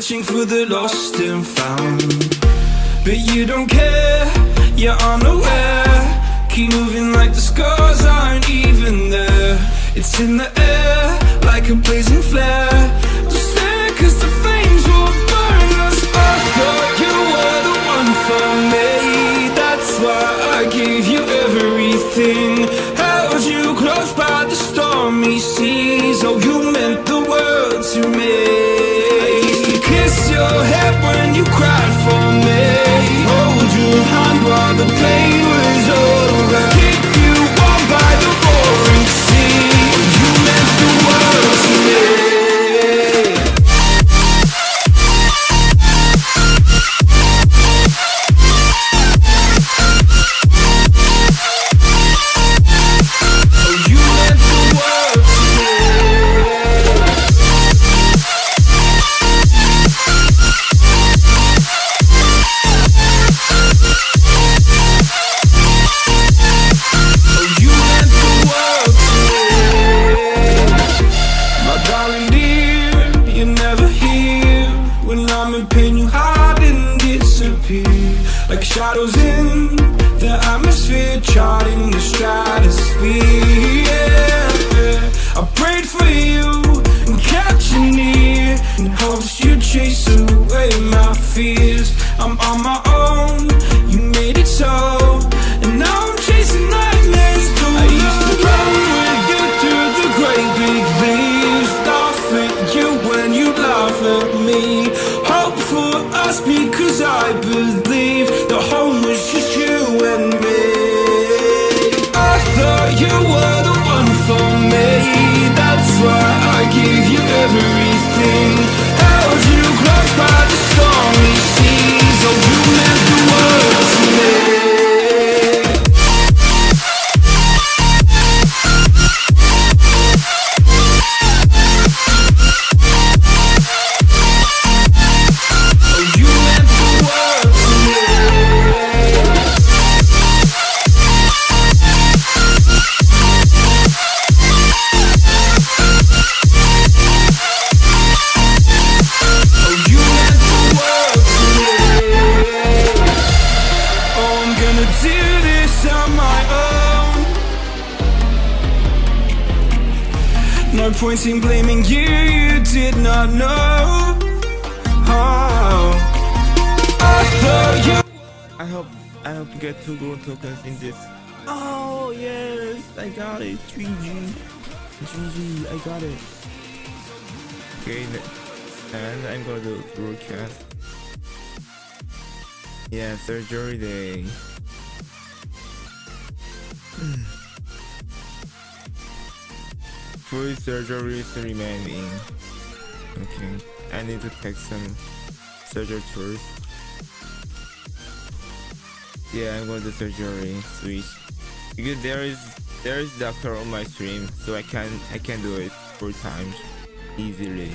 searching for the lost and found. But you don't care, you're unaware. Keep moving like the scars aren't even there. It's in the air, like a blazing flare. No point in blaming you, you did not know. Oh. I, I hope, I hope you get two gold tokens in this. Oh yes, I got it, 3G 3G, I got it. Okay, and I'm gonna do broadcast. Yeah, surgery day Four surgeries remaining. Okay, I need to take some surgery tools. Yeah, I'm going to surgery switch because there is there is doctor on my stream, so I can I can do it four times easily.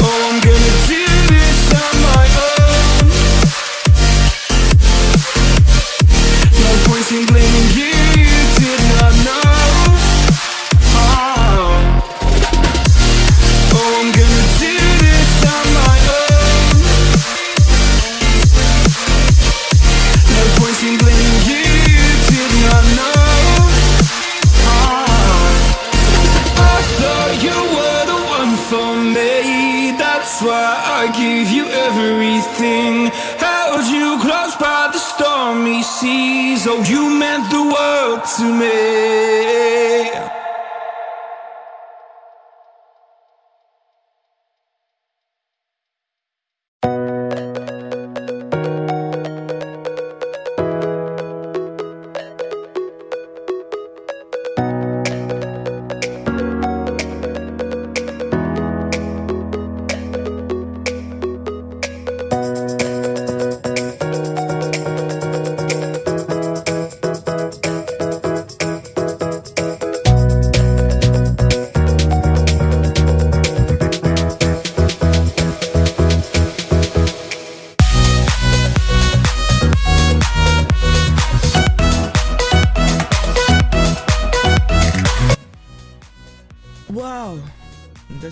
Oh, to me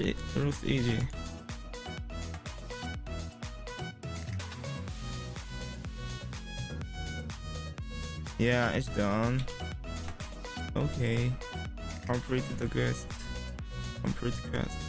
it easy. Yeah, it's done. Okay. Complete the quest. Complete quest.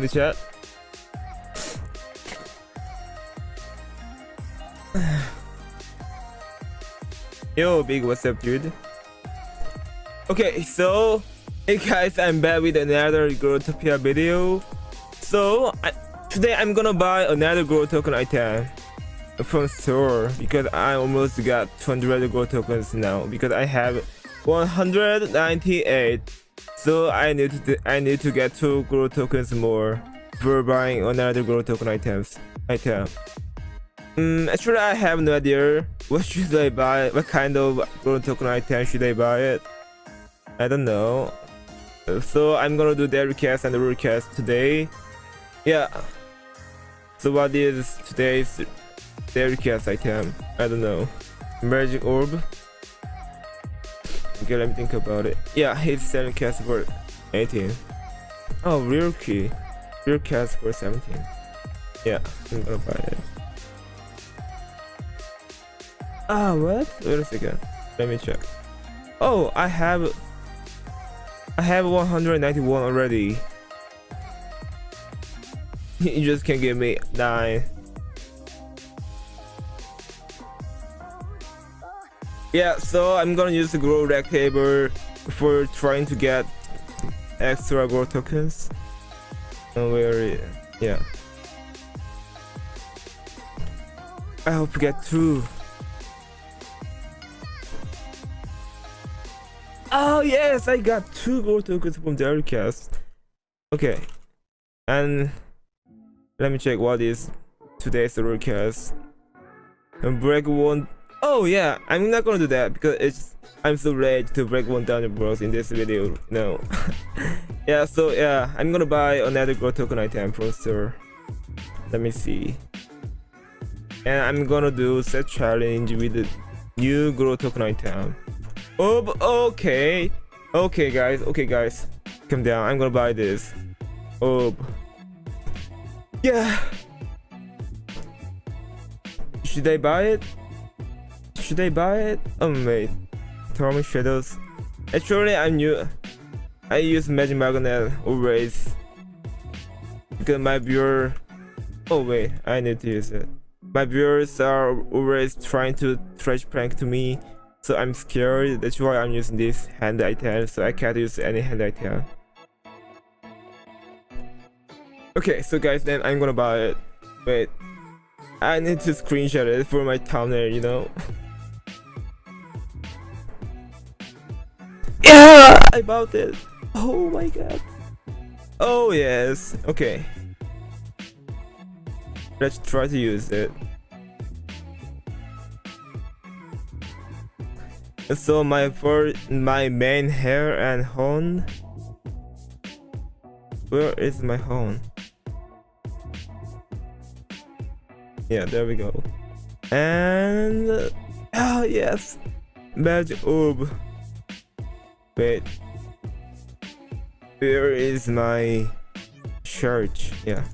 In the chat. Yo, big what's up, dude? Okay, so hey guys, I'm back with another Growtopia video. So I, today I'm gonna buy another Grow token item from store because I almost got 200 Grow tokens now because I have 198 so I need to I need to get two grow tokens more for buying another grow token items item. Um, actually, I have no idea what should I buy. What kind of grow token item should I buy it? I don't know. So I'm gonna do their request and the request today. Yeah. So what is today's their request item? I don't know. Magic orb. Okay, let me think about it. Yeah, he's selling cast for 18. Oh, real key. Real cast for 17. Yeah, I'm gonna buy it. Ah, what? Wait a second. Let me check. Oh, I have... I have 191 already. you just can give me 9. Yeah so i'm gonna use the grow rec table for trying to get extra grow tokens. And where yeah. I hope to get two oh yes i got two grow tokens from the cast. Okay and let me check what is today's recast and break one Oh yeah, I'm not gonna do that because it's I'm so ready to break one thousand bros in this video. No. yeah, so yeah, I'm gonna buy another grow token item from store. Let me see. And I'm gonna do set challenge with the new grow token item. Oh, okay. Okay, guys. Okay, guys. Come down. I'm gonna buy this. Oh. Yeah. Should I buy it? Should I buy it? Oh, wait. Stormy Shadows. Actually, I'm new. I use Magic Magnet always. Because my viewer... Oh, wait. I need to use it. My viewers are always trying to trash prank to me so I'm scared that's why I'm using this hand item so I can't use any hand item okay so guys then I'm gonna buy it wait I need to screenshot it for my thumbnail you know bought it oh my god. Oh yes. Okay. Let's try to use it. So my for my main hair and horn. Where is my horn? Yeah there we go. And oh yes. Magic orb wait where is my church yeah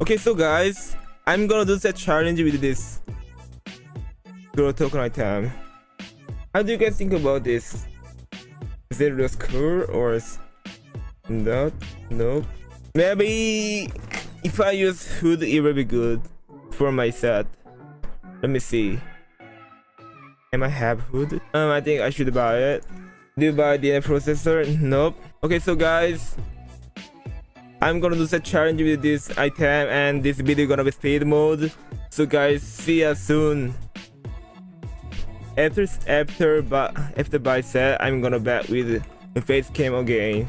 okay so guys i'm gonna do that challenge with this grow token item how do you guys think about this? Is it just cool or is not? Nope. Maybe if I use hood, it will be good for my set. Let me see. Am I have hood? Um, I think I should buy it. Do you buy the processor? Nope. Okay, so guys, I'm gonna do a challenge with this item and this video gonna be speed mode. So guys, see ya soon. After after but after buy set, I'm gonna bet with the face cam again.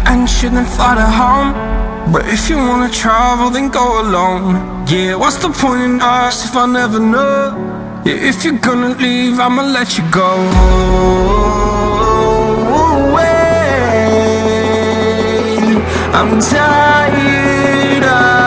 Adventure then fly to home. But if you wanna travel then go alone. Yeah, what's the point in us if I never know? Yeah, if you're gonna leave I'ma let you go. I'm tired of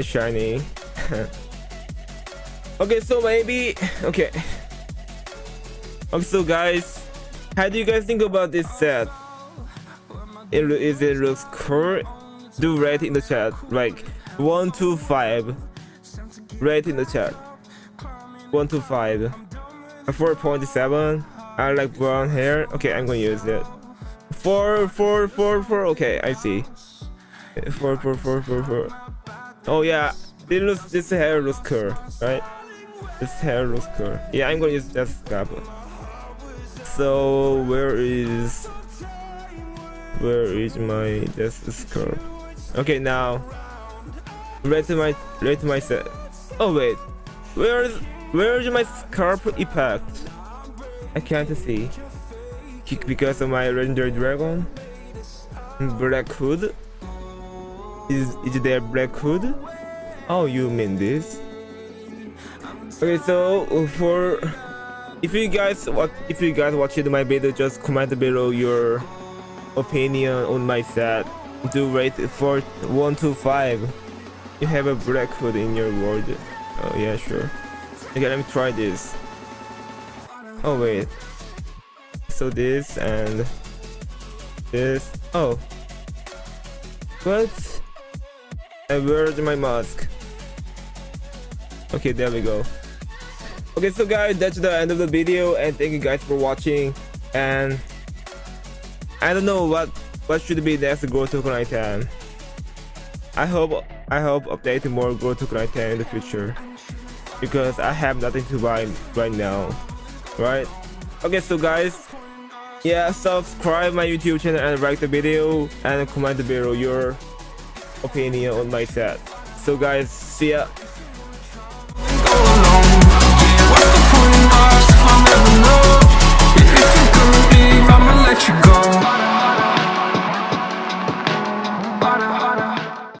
and shiny. okay, so maybe okay. Okay, so guys, how do you guys think about this set? It, is it looks cool? Do rate in the chat, like one to five. Rate in the chat. One to five. A four point seven. I like brown hair. Okay, I'm gonna use it. Four, four, four, four. Okay, I see. Four, four, four, four, four. Oh yeah, this looks this hair looks cool, right? This hair looks cool. Yeah, I'm gonna use that scalp. So where is where is my this scalp? Okay, now let my let my set. Oh wait, where is where is my scarp impact? I can't see because of my legendary dragon black hood. Is is there black hood? Oh, you mean this? Okay, so for if you guys what if you guys watching my video, just comment below your opinion on my set. Do rate for one to five. You have a black hood in your world. Oh yeah, sure. Okay, let me try this. Oh wait. So this and this. Oh. What? And where's my mask? Okay, there we go. Okay, so guys, that's the end of the video, and thank you guys for watching. And I don't know what what should be next grow token item. I hope I hope updating more grow token item in the future because I have nothing to buy right now, right? Okay, so guys, yeah, subscribe my YouTube channel and like the video and comment below your opinion on my set. So guys, see ya. let you go